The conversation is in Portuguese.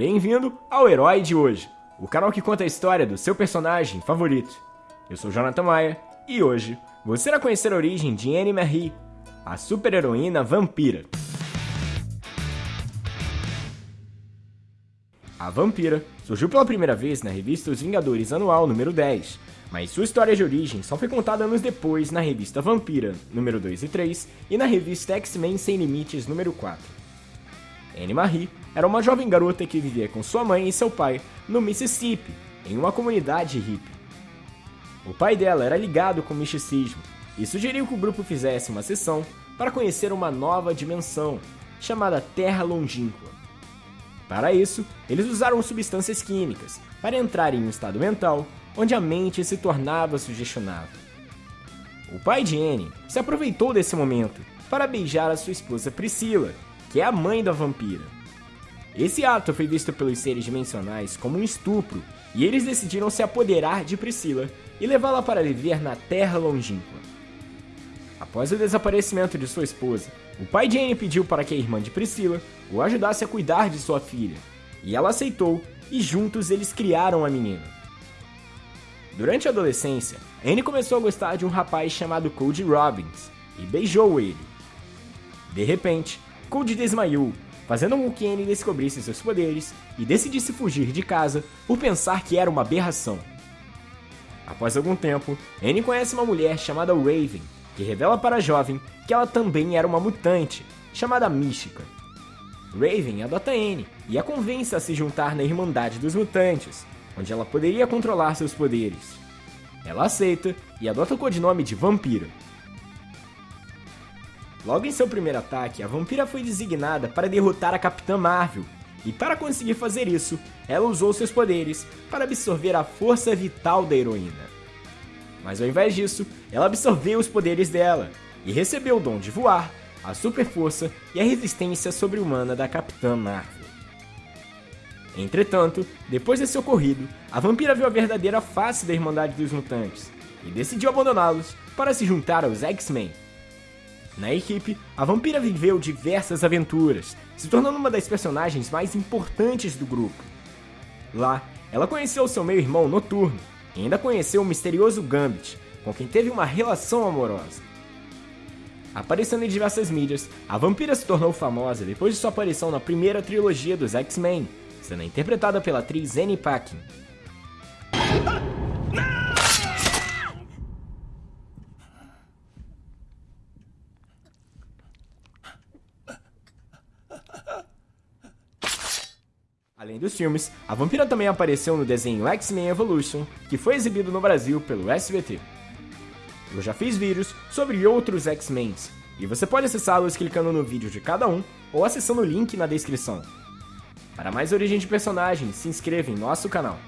Bem-vindo ao Herói de hoje, o canal que conta a história do seu personagem favorito. Eu sou Jonathan Maia e hoje você irá conhecer a origem de Anne Marie, a super-heroína vampira. A vampira surgiu pela primeira vez na revista Os Vingadores Anual número 10, mas sua história de origem só foi contada anos depois na revista Vampira, número 2 e 3, e na revista X-Men Sem Limites, número 4. Anne Marie era uma jovem garota que vivia com sua mãe e seu pai no Mississippi, em uma comunidade hippie. O pai dela era ligado com o misticismo e sugeriu que o grupo fizesse uma sessão para conhecer uma nova dimensão, chamada Terra Longínqua. Para isso, eles usaram substâncias químicas para entrar em um estado mental onde a mente se tornava sugestionável. O pai de Anne se aproveitou desse momento para beijar a sua esposa Priscila, que é a mãe da vampira. Esse ato foi visto pelos seres dimensionais como um estupro, e eles decidiram se apoderar de Priscila e levá-la para viver na Terra Longínqua. Após o desaparecimento de sua esposa, o pai de Anne pediu para que a irmã de Priscila o ajudasse a cuidar de sua filha, e ela aceitou, e juntos eles criaram a menina. Durante a adolescência, Anne começou a gostar de um rapaz chamado Cody Robbins e beijou ele. De repente, Cody desmaiou, fazendo com que Anne descobrisse seus poderes e decidisse fugir de casa por pensar que era uma aberração. Após algum tempo, Anne conhece uma mulher chamada Raven, que revela para a jovem que ela também era uma mutante, chamada Mística. Raven adota Anne e a convence a se juntar na Irmandade dos Mutantes, onde ela poderia controlar seus poderes. Ela aceita e adota o codinome de Vampira. Logo em seu primeiro ataque, a vampira foi designada para derrotar a Capitã Marvel, e para conseguir fazer isso, ela usou seus poderes para absorver a força vital da heroína. Mas ao invés disso, ela absorveu os poderes dela e recebeu o dom de voar, a super força e a resistência sobre-humana da Capitã Marvel. Entretanto, depois desse ocorrido, a vampira viu a verdadeira face da Irmandade dos Mutantes e decidiu abandoná-los para se juntar aos X-Men. Na equipe, a vampira viveu diversas aventuras, se tornando uma das personagens mais importantes do grupo. Lá, ela conheceu seu meio-irmão Noturno e ainda conheceu o misterioso Gambit, com quem teve uma relação amorosa. Aparecendo em diversas mídias, a vampira se tornou famosa depois de sua aparição na primeira trilogia dos X-Men, sendo interpretada pela atriz Annie Paquin. Além dos filmes, a vampira também apareceu no desenho X-Men Evolution, que foi exibido no Brasil pelo SBT. Eu já fiz vídeos sobre outros X-Men, e você pode acessá-los clicando no vídeo de cada um ou acessando o link na descrição. Para mais origem de personagens, se inscreva em nosso canal.